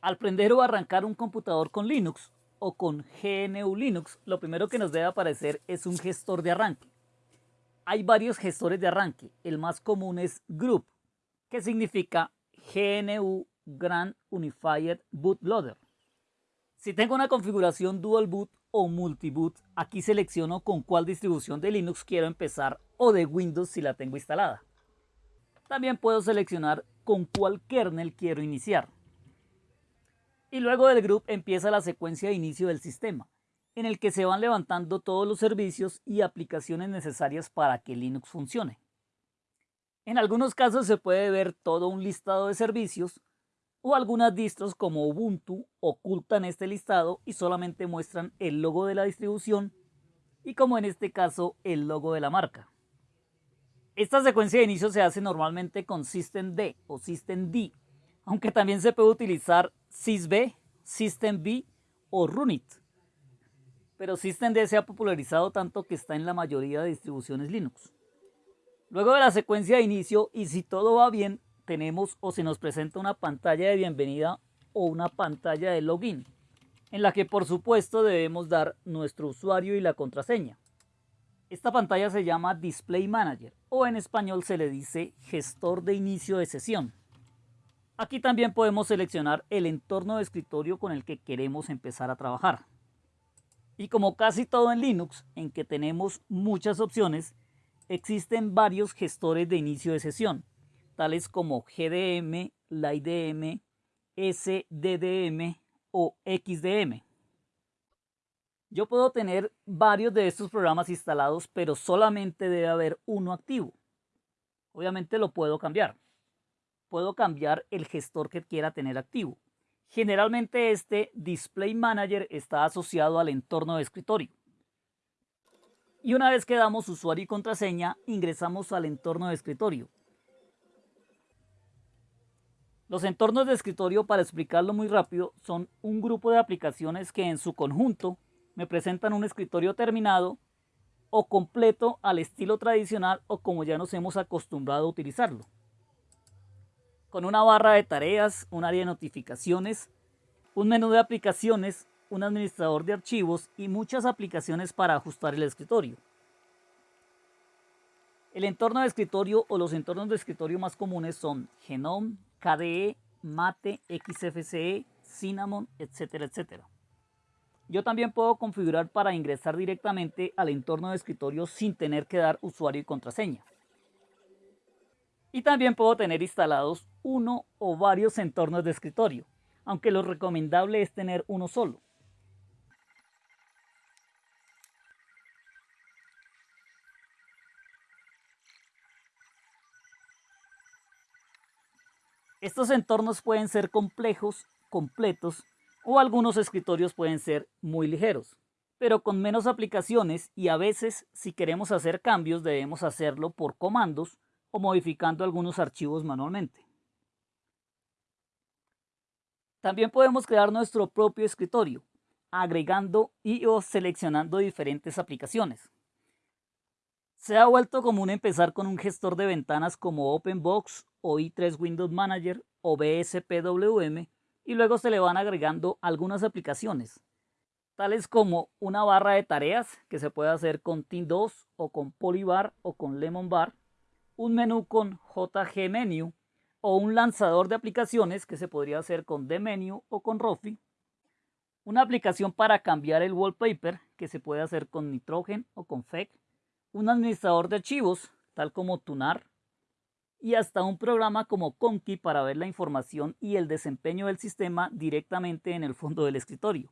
Al prender o arrancar un computador con Linux o con GNU Linux, lo primero que nos debe aparecer es un gestor de arranque. Hay varios gestores de arranque. El más común es Group, que significa GNU Grand Unified Bootloader. Si tengo una configuración Dual Boot o Multiboot, aquí selecciono con cuál distribución de Linux quiero empezar o de Windows si la tengo instalada. También puedo seleccionar con cuál kernel quiero iniciar. Y luego del group empieza la secuencia de inicio del sistema, en el que se van levantando todos los servicios y aplicaciones necesarias para que Linux funcione. En algunos casos se puede ver todo un listado de servicios o algunas distros como Ubuntu ocultan este listado y solamente muestran el logo de la distribución y como en este caso el logo de la marca. Esta secuencia de inicio se hace normalmente con systemd o systemd, aunque también se puede utilizar sysb, systemd o runit. Pero systemd se ha popularizado tanto que está en la mayoría de distribuciones Linux. Luego de la secuencia de inicio y si todo va bien, tenemos o se nos presenta una pantalla de bienvenida o una pantalla de login, en la que por supuesto debemos dar nuestro usuario y la contraseña. Esta pantalla se llama Display Manager o en español se le dice gestor de inicio de sesión. Aquí también podemos seleccionar el entorno de escritorio con el que queremos empezar a trabajar. Y como casi todo en Linux, en que tenemos muchas opciones, existen varios gestores de inicio de sesión, tales como GDM, LIDM, SDDM o XDM. Yo puedo tener varios de estos programas instalados, pero solamente debe haber uno activo. Obviamente lo puedo cambiar. Puedo cambiar el gestor que quiera tener activo. Generalmente este Display Manager está asociado al entorno de escritorio. Y una vez que damos usuario y contraseña, ingresamos al entorno de escritorio. Los entornos de escritorio, para explicarlo muy rápido, son un grupo de aplicaciones que en su conjunto me presentan un escritorio terminado o completo al estilo tradicional o como ya nos hemos acostumbrado a utilizarlo. Con una barra de tareas, un área de notificaciones, un menú de aplicaciones, un administrador de archivos y muchas aplicaciones para ajustar el escritorio. El entorno de escritorio o los entornos de escritorio más comunes son Genome, KDE, Mate, XFCE, Cinnamon, etcétera, etcétera. Yo también puedo configurar para ingresar directamente al entorno de escritorio sin tener que dar usuario y contraseña. Y también puedo tener instalados uno o varios entornos de escritorio, aunque lo recomendable es tener uno solo. Estos entornos pueden ser complejos, completos o algunos escritorios pueden ser muy ligeros, pero con menos aplicaciones y a veces si queremos hacer cambios debemos hacerlo por comandos o modificando algunos archivos manualmente. También podemos crear nuestro propio escritorio, agregando y o seleccionando diferentes aplicaciones. Se ha vuelto común empezar con un gestor de ventanas como OpenBox o i3 Windows Manager o BSPWM y luego se le van agregando algunas aplicaciones, tales como una barra de tareas que se puede hacer con Team2 o con Polybar o con Lemon Bar, un menú con JG Menu o un lanzador de aplicaciones que se podría hacer con Dmenu o con Rofi, una aplicación para cambiar el wallpaper que se puede hacer con Nitrogen o con FEC, un administrador de archivos tal como Tunar, y hasta un programa como Conky para ver la información y el desempeño del sistema directamente en el fondo del escritorio.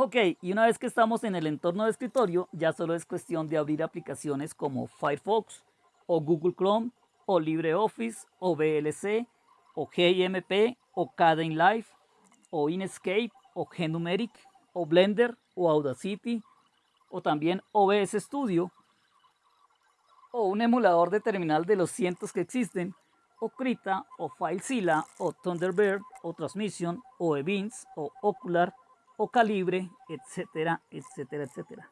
Ok, y una vez que estamos en el entorno de escritorio, ya solo es cuestión de abrir aplicaciones como Firefox, o Google Chrome, o LibreOffice, o VLC, o GIMP, o Kdenlive, o Inkscape, o Gnumeric, o Blender, o Audacity, o también OBS Studio, o un emulador de terminal de los cientos que existen, o Krita, o FileZilla, o Thunderbird, o Transmission, o Events, o Ocular, o Calibre, etcétera, etcétera, etcétera.